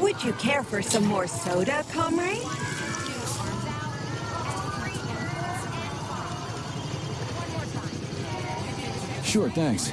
Would you care for some more soda, comrade? Sure, thanks.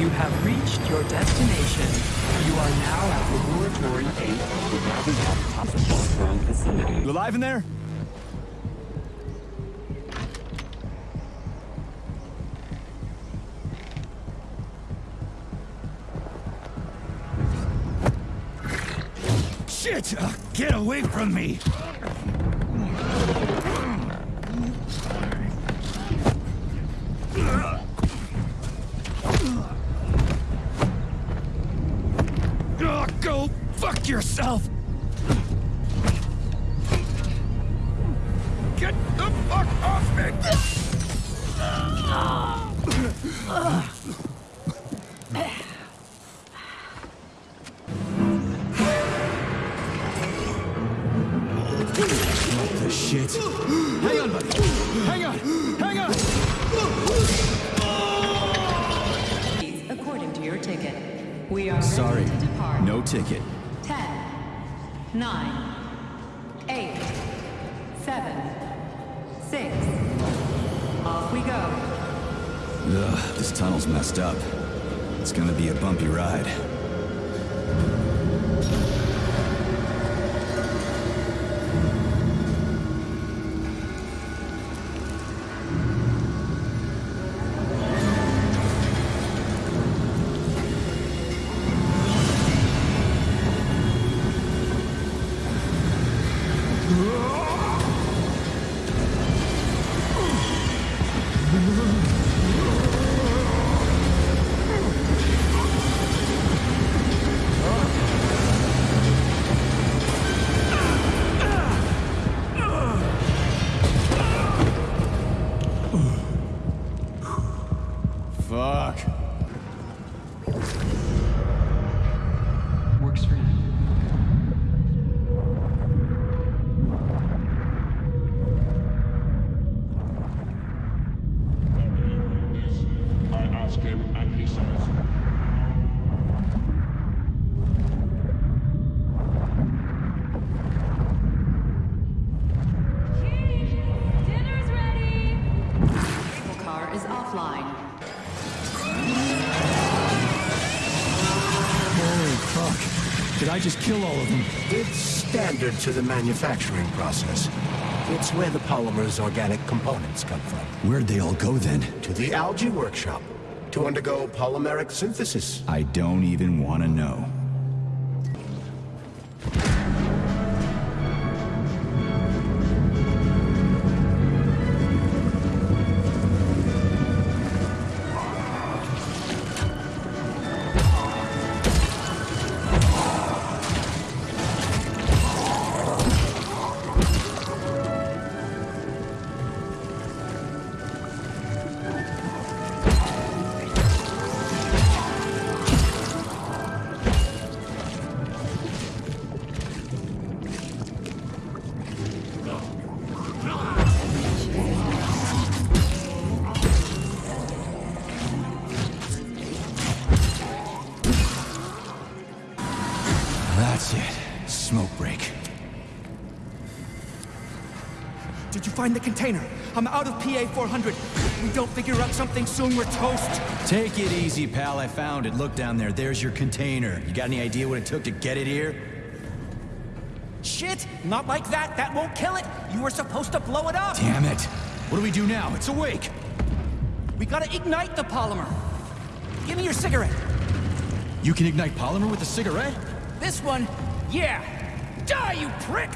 You have reached your destination. You are now at the Laboratory 8 You alive in there? Shit! Uh, get away from me! Fuck yourself! Get the fuck off me! The shit. Hang on, buddy. Hang on. Hang on. According to your ticket, we are Sorry. ready to depart. No ticket. Ten, nine, eight, seven, six. Off we go. Ugh, this tunnel's messed up. It's gonna be a bumpy ride. Works for you. Just kill all of them? It's standard to the manufacturing process. It's where the polymer's organic components come from. Where'd they all go then? To the algae workshop to undergo polymeric synthesis. I don't even wanna know. Smoke break. Did you find the container? I'm out of PA 400. If we don't figure out something soon, we're toast. Take it easy, pal. I found it. Look down there. There's your container. You got any idea what it took to get it here? Shit! Not like that! That won't kill it! You were supposed to blow it up! Damn it. What do we do now? It's awake. We gotta ignite the polymer! Give me your cigarette! You can ignite polymer with a cigarette? This one, yeah! Die, you prick!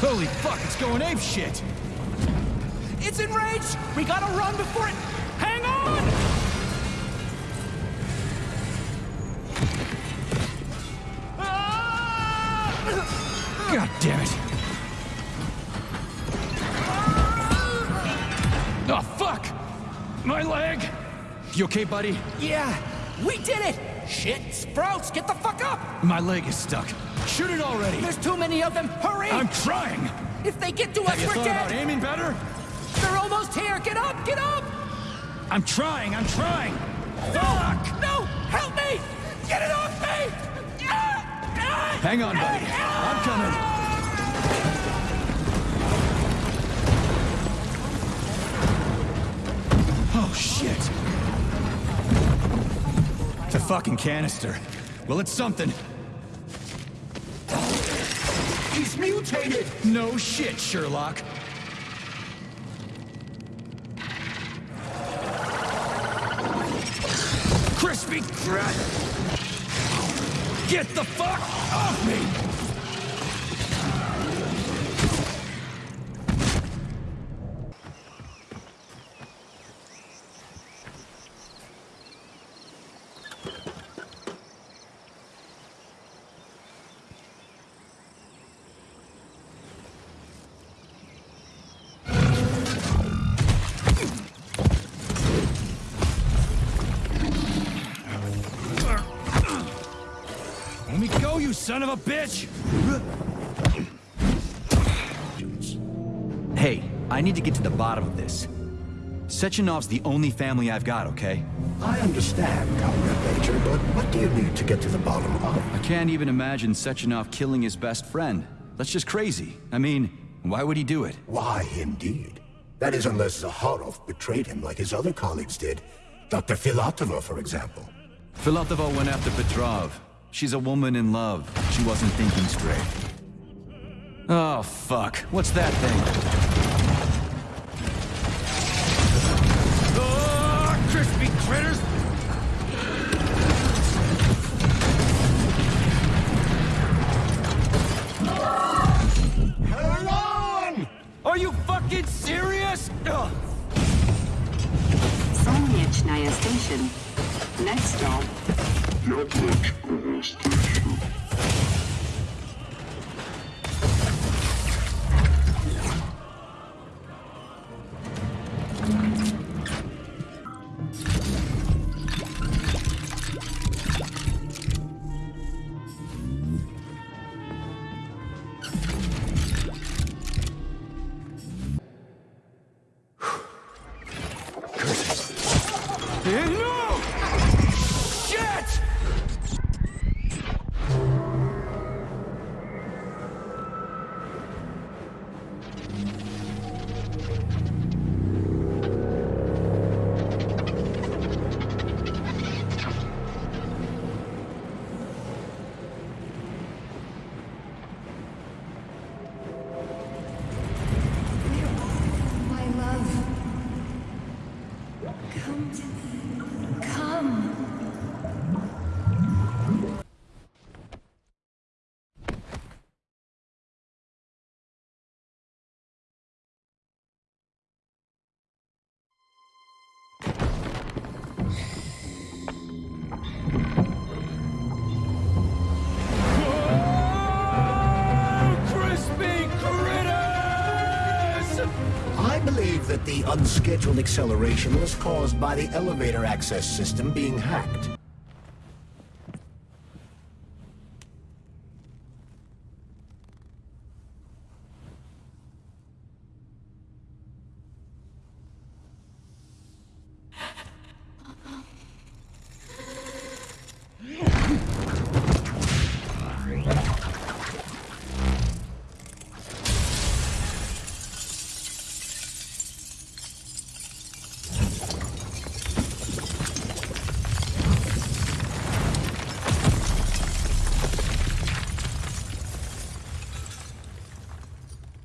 Holy fuck, it's going ape shit. It's enraged! We gotta run before it... Hang on! Ah! God damn it. Oh, fuck! My leg! You okay, buddy? Yeah, we did it! Shit, Sprouts, get the fuck up! My leg is stuck. Shoot it already! There's too many of them, hurry! I'm trying! If they get to us, we're dead! about aiming better? They're almost here, get up, get up! I'm trying, I'm trying! No! No! Help me! Get it off me! Hang on, buddy. I'm coming. Oh, shit. Fucking canister. Well, it's something. He's mutated! No shit, Sherlock. Crispy crap! Get the fuck off me! Son of a bitch! Hey, I need to get to the bottom of this. Sechenov's the only family I've got, okay? I understand, Comrade Major, but what do you need to get to the bottom of? I can't even imagine Sechenov killing his best friend. That's just crazy. I mean, why would he do it? Why, indeed. That is unless Zakharov betrayed him like his other colleagues did. Dr. Filatova, for example. Filatova went after Petrov. She's a woman in love. She wasn't thinking straight. Oh, fuck. What's that thing? Oh, crispy critters! Hang on! Are you fucking serious? Ugh. Солнечная station. Next stop, no! Unscheduled acceleration was caused by the elevator access system being hacked.